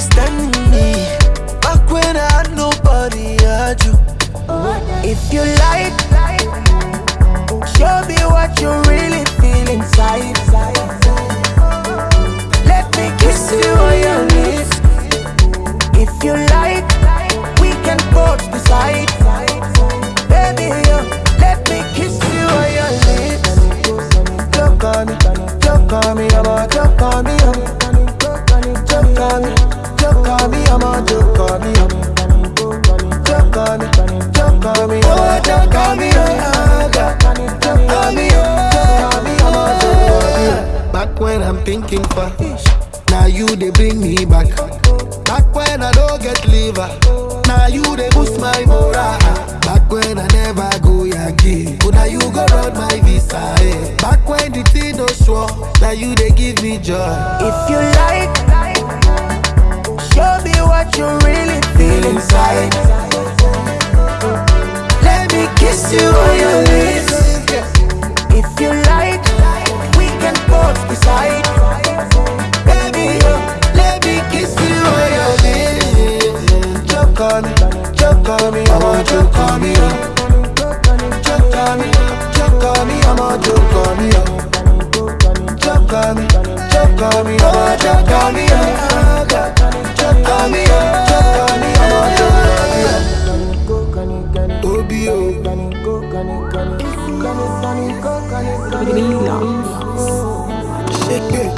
you still be standing me. Back when I had nobody, I had you. If you like, show me what you really feel inside. Let me kiss you on your lips. If you like, we can both decide. Baby, let me kiss you on your lips. On me, on me, a joke on me. Thinking for Now you they bring me back. Back when I don't get liver. Now you they boost my morale. Back when I never go Yankee But now you go run my visa eh. Back when the thing no sure Now you they give me joy. If you like, show me what you really feel inside. Let me kiss you on your a choke on me oh. Choke on me, choke on me, choke on me oh. Choke on me, oh, choke on me, oh. Obi oh, shake it.